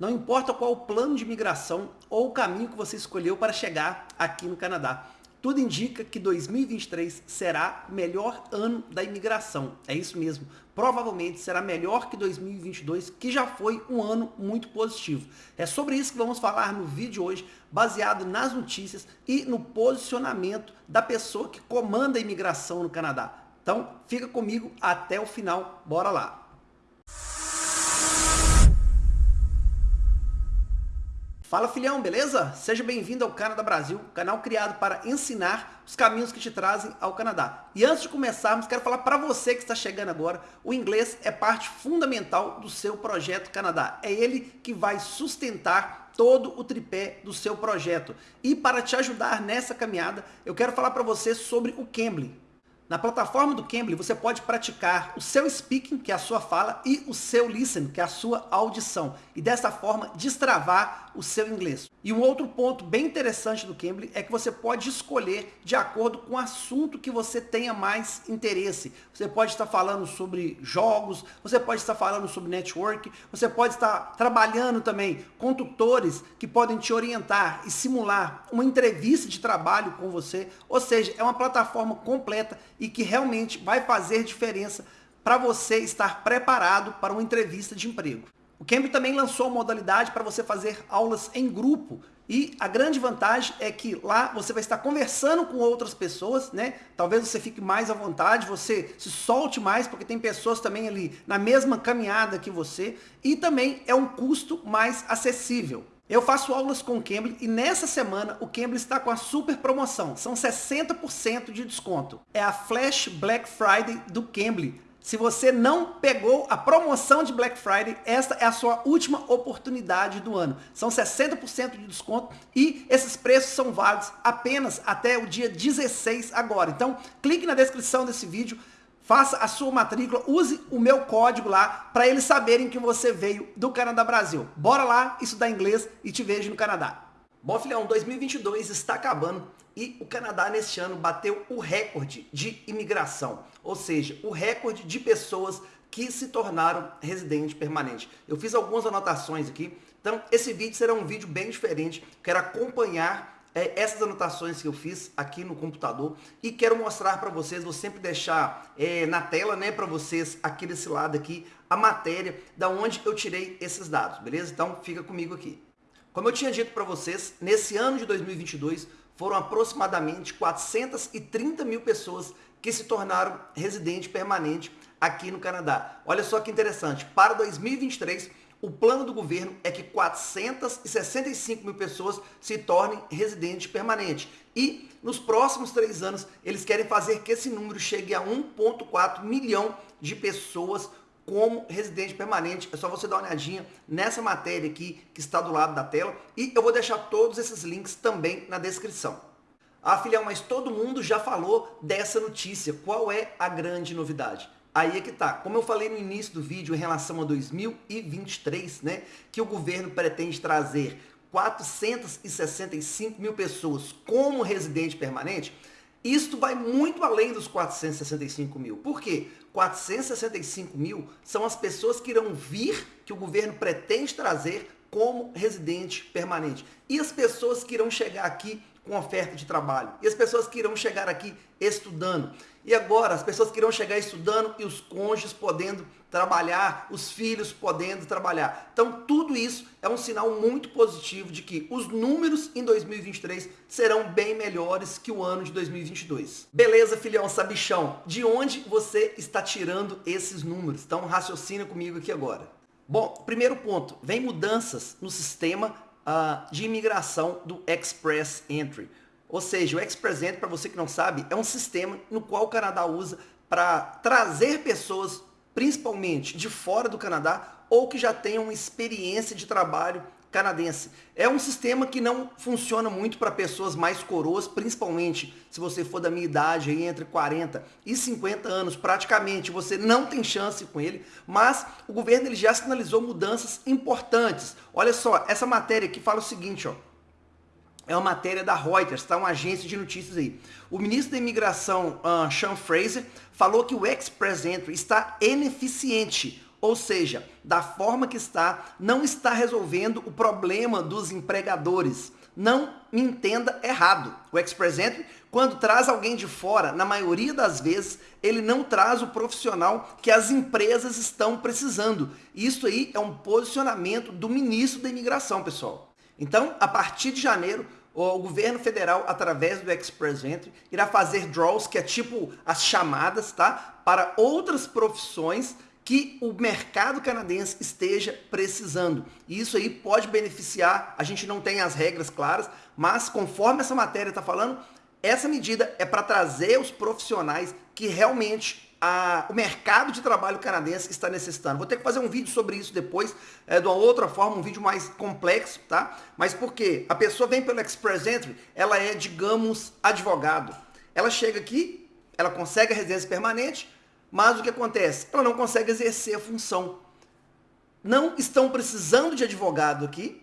Não importa qual o plano de imigração ou o caminho que você escolheu para chegar aqui no Canadá. Tudo indica que 2023 será o melhor ano da imigração. É isso mesmo. Provavelmente será melhor que 2022, que já foi um ano muito positivo. É sobre isso que vamos falar no vídeo de hoje, baseado nas notícias e no posicionamento da pessoa que comanda a imigração no Canadá. Então, fica comigo até o final. Bora lá! Fala filhão, beleza? Seja bem-vindo ao Canadá Brasil, canal criado para ensinar os caminhos que te trazem ao Canadá. E antes de começarmos, quero falar para você que está chegando agora, o inglês é parte fundamental do seu projeto Canadá. É ele que vai sustentar todo o tripé do seu projeto. E para te ajudar nessa caminhada, eu quero falar para você sobre o Cambly. Na plataforma do Cambly, você pode praticar o seu speaking, que é a sua fala, e o seu listen, que é a sua audição. E dessa forma, destravar o seu inglês. E um outro ponto bem interessante do Cambly é que você pode escolher de acordo com o assunto que você tenha mais interesse. Você pode estar falando sobre jogos, você pode estar falando sobre network, você pode estar trabalhando também com tutores que podem te orientar e simular uma entrevista de trabalho com você. Ou seja, é uma plataforma completa e que realmente vai fazer diferença para você estar preparado para uma entrevista de emprego. O Cambly também lançou a modalidade para você fazer aulas em grupo. E a grande vantagem é que lá você vai estar conversando com outras pessoas, né? Talvez você fique mais à vontade, você se solte mais, porque tem pessoas também ali na mesma caminhada que você. E também é um custo mais acessível. Eu faço aulas com o Cambly e nessa semana o Cambly está com a super promoção. São 60% de desconto. É a Flash Black Friday do Cambly. Se você não pegou a promoção de Black Friday, esta é a sua última oportunidade do ano. São 60% de desconto e esses preços são válidos apenas até o dia 16 agora. Então, clique na descrição desse vídeo, faça a sua matrícula, use o meu código lá para eles saberem que você veio do Canadá Brasil. Bora lá estudar inglês e te vejo no Canadá. Bom, filhão, 2022 está acabando e o Canadá neste ano bateu o recorde de imigração, ou seja, o recorde de pessoas que se tornaram residente permanente. Eu fiz algumas anotações aqui, então esse vídeo será um vídeo bem diferente, quero acompanhar é, essas anotações que eu fiz aqui no computador e quero mostrar para vocês, vou sempre deixar é, na tela né, para vocês aqui desse lado aqui a matéria da onde eu tirei esses dados, beleza? Então fica comigo aqui. Como eu tinha dito para vocês, nesse ano de 2022 foram aproximadamente 430 mil pessoas que se tornaram residente permanente aqui no Canadá. Olha só que interessante, para 2023 o plano do governo é que 465 mil pessoas se tornem residente permanente. E nos próximos três anos, eles querem fazer que esse número chegue a 1,4 milhão de pessoas como residente permanente. É só você dar uma olhadinha nessa matéria aqui que está do lado da tela e eu vou deixar todos esses links também na descrição. Ah, filhão, mas todo mundo já falou dessa notícia. Qual é a grande novidade? Aí é que tá. Como eu falei no início do vídeo em relação a 2023, né, que o governo pretende trazer 465 mil pessoas como residente permanente, isto vai muito além dos 465 mil. Por quê? 465 mil são as pessoas que irão vir, que o governo pretende trazer como residente permanente. E as pessoas que irão chegar aqui com oferta de trabalho. E as pessoas que irão chegar aqui estudando. E agora, as pessoas que irão chegar estudando e os cônjuges podendo trabalhar, os filhos podendo trabalhar. Então, tudo isso é um sinal muito positivo de que os números em 2023 serão bem melhores que o ano de 2022. Beleza, filhão, sabichão? De onde você está tirando esses números? Então, raciocina comigo aqui agora. Bom, primeiro ponto, vem mudanças no sistema uh, de imigração do Express Entry. Ou seja, o Express Entry, para você que não sabe, é um sistema no qual o Canadá usa para trazer pessoas, principalmente de fora do Canadá, ou que já tenham experiência de trabalho canadense. É um sistema que não funciona muito para pessoas mais coroas, principalmente se você for da minha idade, aí, entre 40 e 50 anos, praticamente você não tem chance com ele, mas o governo ele já sinalizou mudanças importantes. Olha só, essa matéria aqui fala o seguinte, ó, é uma matéria da Reuters, tá? Uma agência de notícias aí. O ministro da imigração, uh, Sean Fraser, falou que o Express Entry está ineficiente ou seja, da forma que está, não está resolvendo o problema dos empregadores. Não me entenda errado. O Express Entry, quando traz alguém de fora, na maioria das vezes, ele não traz o profissional que as empresas estão precisando. Isso aí é um posicionamento do ministro da imigração, pessoal. Então, a partir de janeiro, o governo federal, através do Express Entry, irá fazer draws, que é tipo as chamadas, tá? Para outras profissões que o mercado canadense esteja precisando. E isso aí pode beneficiar, a gente não tem as regras claras, mas conforme essa matéria está falando, essa medida é para trazer os profissionais que realmente a, o mercado de trabalho canadense está necessitando. Vou ter que fazer um vídeo sobre isso depois, é, de uma outra forma, um vídeo mais complexo, tá? Mas por quê? A pessoa vem pelo Express Entry, ela é, digamos, advogado. Ela chega aqui, ela consegue a residência permanente, mas o que acontece? Ela não consegue exercer a função. Não estão precisando de advogado aqui.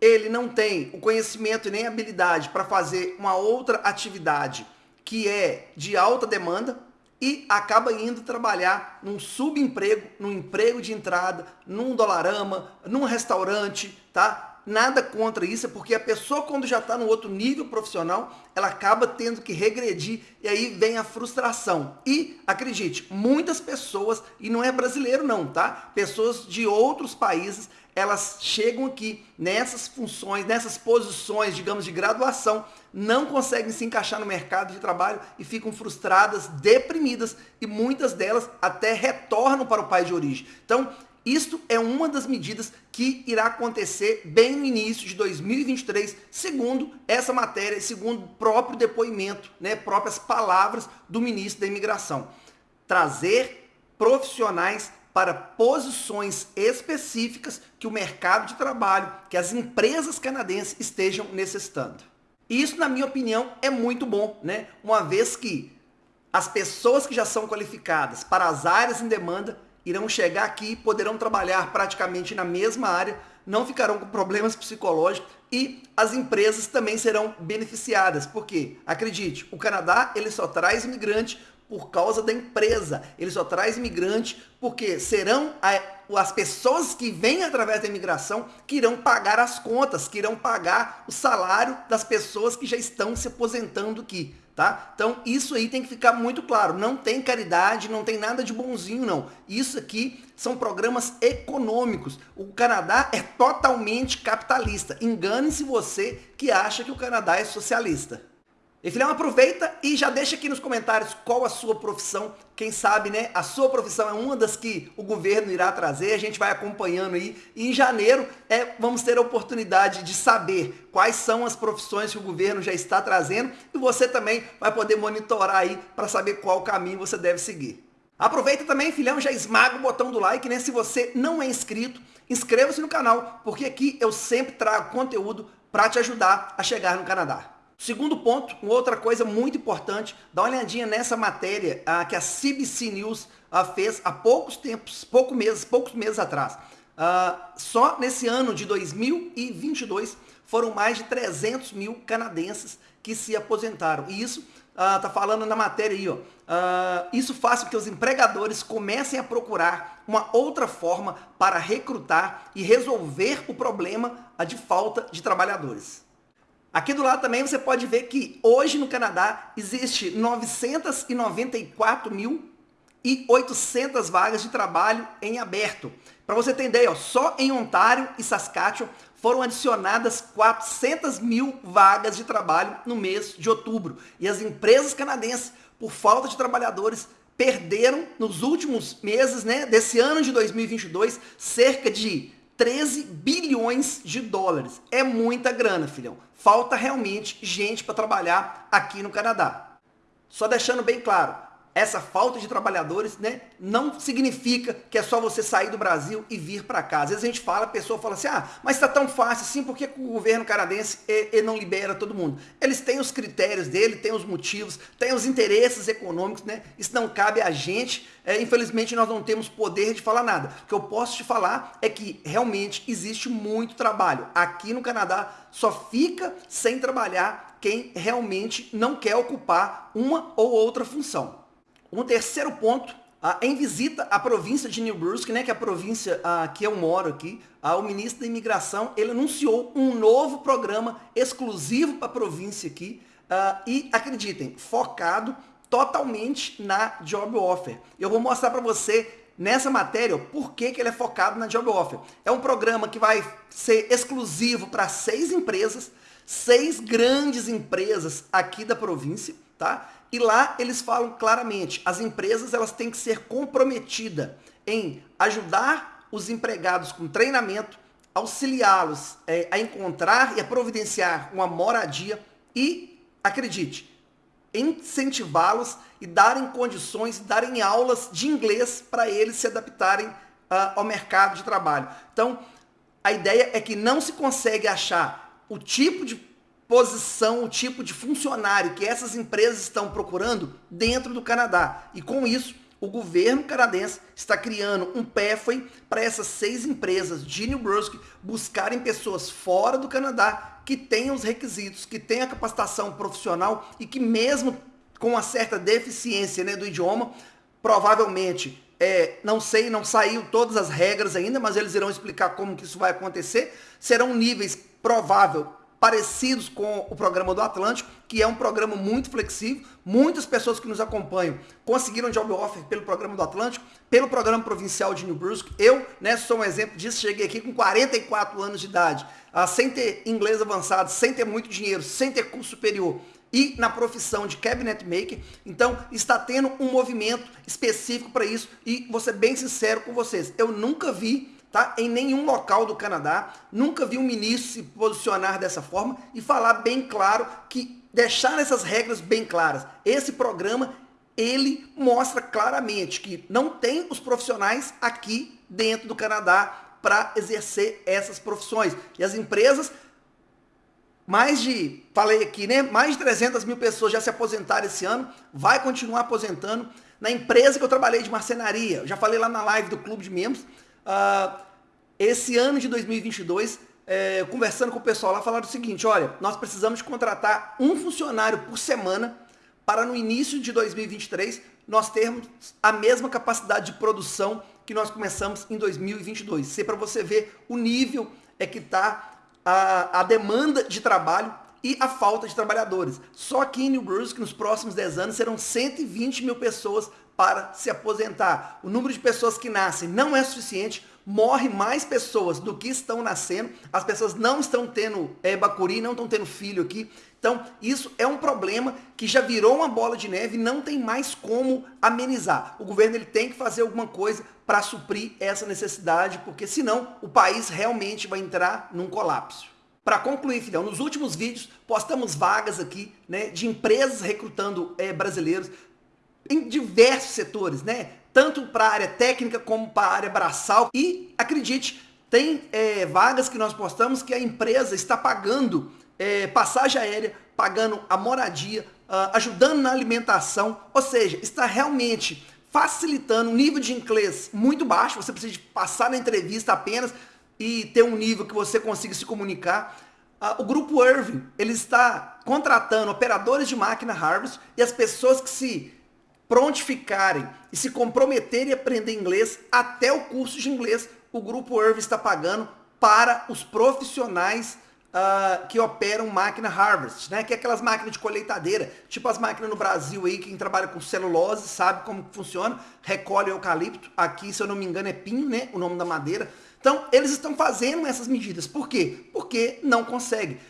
Ele não tem o conhecimento e nem habilidade para fazer uma outra atividade que é de alta demanda e acaba indo trabalhar num subemprego, num emprego de entrada, num dolarama, num restaurante, tá? Nada contra isso, é porque a pessoa quando já está no outro nível profissional, ela acaba tendo que regredir e aí vem a frustração. E, acredite, muitas pessoas, e não é brasileiro não, tá? Pessoas de outros países, elas chegam aqui nessas funções, nessas posições, digamos, de graduação, não conseguem se encaixar no mercado de trabalho e ficam frustradas, deprimidas e muitas delas até retornam para o país de origem. Então, isto é uma das medidas que irá acontecer bem no início de 2023, segundo essa matéria, segundo o próprio depoimento, né, próprias palavras do ministro da Imigração. Trazer profissionais para posições específicas que o mercado de trabalho, que as empresas canadenses estejam necessitando. Isso, na minha opinião, é muito bom, né? Uma vez que as pessoas que já são qualificadas para as áreas em demanda irão chegar aqui, poderão trabalhar praticamente na mesma área, não ficarão com problemas psicológicos e as empresas também serão beneficiadas. Porque, acredite, o Canadá ele só traz imigrante por causa da empresa. Ele só traz imigrante porque serão as pessoas que vêm através da imigração que irão pagar as contas, que irão pagar o salário das pessoas que já estão se aposentando aqui tá? Então isso aí tem que ficar muito claro, não tem caridade, não tem nada de bonzinho não. Isso aqui são programas econômicos. O Canadá é totalmente capitalista. Engane-se você que acha que o Canadá é socialista. Filhão, aproveita e já deixa aqui nos comentários qual a sua profissão. Quem sabe, né? A sua profissão é uma das que o governo irá trazer. A gente vai acompanhando aí. E em janeiro é, vamos ter a oportunidade de saber quais são as profissões que o governo já está trazendo. E você também vai poder monitorar aí para saber qual caminho você deve seguir. Aproveita também, filhão, já esmaga o botão do like, né? Se você não é inscrito, inscreva-se no canal, porque aqui eu sempre trago conteúdo para te ajudar a chegar no Canadá. Segundo ponto, uma outra coisa muito importante, dá uma olhadinha nessa matéria ah, que a CBC News ah, fez há poucos tempos, poucos meses, poucos meses atrás. Ah, só nesse ano de 2022 foram mais de 300 mil canadenses que se aposentaram. E isso está falando na matéria aí, ó. isso faz com que os empregadores comecem a procurar uma outra forma para recrutar e resolver o problema de falta de trabalhadores. Aqui do lado também você pode ver que hoje no Canadá existe 994.800 vagas de trabalho em aberto. Para você ideia, ó, só em Ontário e Saskatchewan foram adicionadas 400 mil vagas de trabalho no mês de outubro. E as empresas canadenses, por falta de trabalhadores, perderam nos últimos meses né, desse ano de 2022 cerca de 13 bilhões de dólares. É muita grana, filhão. Falta realmente gente para trabalhar aqui no Canadá. Só deixando bem claro, essa falta de trabalhadores, né, não significa que é só você sair do Brasil e vir para cá. Às vezes a gente fala, a pessoa fala assim, ah, mas está tão fácil assim, por que o governo canadense ele não libera todo mundo? Eles têm os critérios dele, têm os motivos, têm os interesses econômicos, né? Isso não cabe a gente. É, infelizmente nós não temos poder de falar nada. O que eu posso te falar é que realmente existe muito trabalho. Aqui no Canadá só fica sem trabalhar quem realmente não quer ocupar uma ou outra função. Um terceiro ponto ah, em visita à província de New Brunswick, né, que é a província ah, que eu moro aqui, ah, o ministro da imigração, ele anunciou um novo programa exclusivo para a província aqui, e acreditem, focado totalmente na Job Offer. Eu vou mostrar para você nessa matéria por que, que ele é focado na Job Offer. É um programa que vai ser exclusivo para seis empresas, seis grandes empresas aqui da província, tá? E lá eles falam claramente, as empresas elas têm que ser comprometidas em ajudar os empregados com treinamento, auxiliá-los é, a encontrar e a providenciar uma moradia e, acredite, incentivá-los e darem condições, darem aulas de inglês para eles se adaptarem uh, ao mercado de trabalho. Então, a ideia é que não se consegue achar o tipo de posição, o tipo de funcionário que essas empresas estão procurando dentro do Canadá. E com isso, o governo canadense está criando um pathway para essas seis empresas de New Brunswick buscarem pessoas fora do Canadá que tenham os requisitos, que tenham a capacitação profissional e que mesmo com uma certa deficiência né, do idioma, provavelmente, é, não sei, não saiu todas as regras ainda, mas eles irão explicar como que isso vai acontecer, serão níveis provável parecidos com o programa do Atlântico, que é um programa muito flexível. Muitas pessoas que nos acompanham conseguiram job offer pelo programa do Atlântico, pelo programa provincial de New Brunswick. Eu né, sou um exemplo disso, cheguei aqui com 44 anos de idade, uh, sem ter inglês avançado, sem ter muito dinheiro, sem ter curso superior e na profissão de cabinet maker. Então, está tendo um movimento específico para isso e vou ser bem sincero com vocês, eu nunca vi tá? Em nenhum local do Canadá, nunca vi um ministro se posicionar dessa forma e falar bem claro que deixar essas regras bem claras. Esse programa ele mostra claramente que não tem os profissionais aqui dentro do Canadá para exercer essas profissões. E as empresas, mais de, falei aqui, né? Mais de 300 mil pessoas já se aposentaram esse ano, vai continuar aposentando. Na empresa que eu trabalhei de marcenaria, já falei lá na live do Clube de Membros, Uh, esse ano de 2022, é, conversando com o pessoal lá, falaram o seguinte, olha, nós precisamos contratar um funcionário por semana para no início de 2023 nós termos a mesma capacidade de produção que nós começamos em 2022. Isso é para você ver o nível é que está a, a demanda de trabalho e a falta de trabalhadores. Só aqui em New Brunswick, nos próximos 10 anos, serão 120 mil pessoas para se aposentar. O número de pessoas que nascem não é suficiente, morre mais pessoas do que estão nascendo, as pessoas não estão tendo é, bacuri, não estão tendo filho aqui. Então, isso é um problema que já virou uma bola de neve e não tem mais como amenizar. O governo ele tem que fazer alguma coisa para suprir essa necessidade, porque senão o país realmente vai entrar num colapso. Para concluir, Fidel, nos últimos vídeos postamos vagas aqui né, de empresas recrutando é, brasileiros em diversos setores, né? Tanto para a área técnica como para a área braçal. E acredite, tem é, vagas que nós postamos que a empresa está pagando é, passagem aérea, pagando a moradia, uh, ajudando na alimentação, ou seja, está realmente facilitando um nível de inglês muito baixo, você precisa passar na entrevista apenas e ter um nível que você consiga se comunicar. Uh, o grupo Irving, ele está contratando operadores de máquina Harvest e as pessoas que se prontificarem e se comprometerem a aprender inglês, até o curso de inglês o Grupo Irv está pagando para os profissionais uh, que operam máquina Harvest, né? Que é aquelas máquinas de colheitadeira, tipo as máquinas no Brasil aí, quem trabalha com celulose sabe como funciona, recolhe eucalipto, aqui se eu não me engano é pinho, né? O nome da madeira. Então, eles estão fazendo essas medidas. Por quê? Porque não consegue.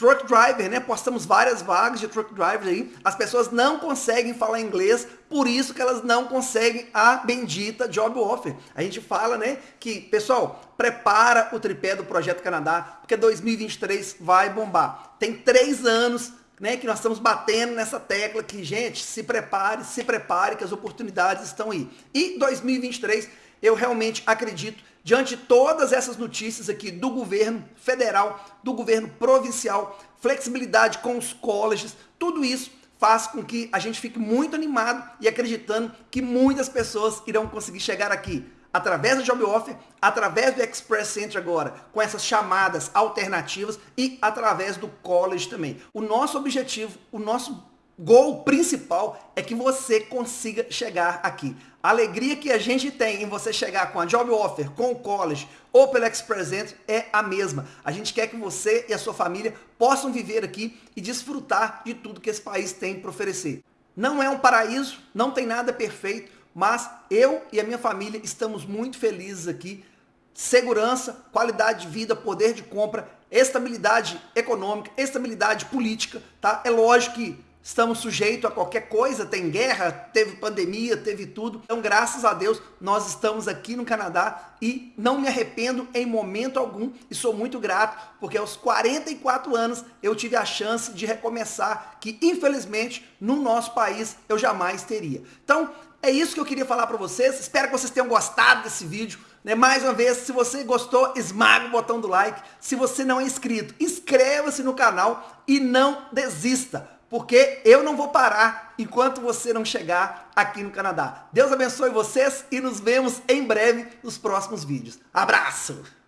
Truck driver, né? Postamos várias vagas de truck drivers aí. As pessoas não conseguem falar inglês, por isso que elas não conseguem a bendita job offer. A gente fala, né, que, pessoal, prepara o tripé do Projeto Canadá, porque 2023 vai bombar. Tem três anos né, que nós estamos batendo nessa tecla que, gente, se prepare, se prepare, que as oportunidades estão aí. E 2023, eu realmente acredito diante de todas essas notícias aqui do governo federal, do governo provincial, flexibilidade com os colleges, tudo isso faz com que a gente fique muito animado e acreditando que muitas pessoas irão conseguir chegar aqui através do Job Offer, através do Express Center agora, com essas chamadas alternativas e através do college também. O nosso objetivo, o nosso gol principal é que você consiga chegar aqui. A alegria que a gente tem em você chegar com a Job Offer, com o College ou pelo Express Entry é a mesma. A gente quer que você e a sua família possam viver aqui e desfrutar de tudo que esse país tem para oferecer. Não é um paraíso, não tem nada perfeito, mas eu e a minha família estamos muito felizes aqui. Segurança, qualidade de vida, poder de compra, estabilidade econômica, estabilidade política, tá? É lógico que estamos sujeitos a qualquer coisa, tem guerra, teve pandemia, teve tudo. Então, graças a Deus, nós estamos aqui no Canadá e não me arrependo em momento algum e sou muito grato, porque aos 44 anos eu tive a chance de recomeçar, que infelizmente no nosso país eu jamais teria. Então, é isso que eu queria falar para vocês. Espero que vocês tenham gostado desse vídeo. Né? Mais uma vez, se você gostou, esmaga o botão do like. Se você não é inscrito, inscreva-se no canal e não desista porque eu não vou parar enquanto você não chegar aqui no Canadá. Deus abençoe vocês e nos vemos em breve nos próximos vídeos. Abraço!